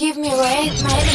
give me away my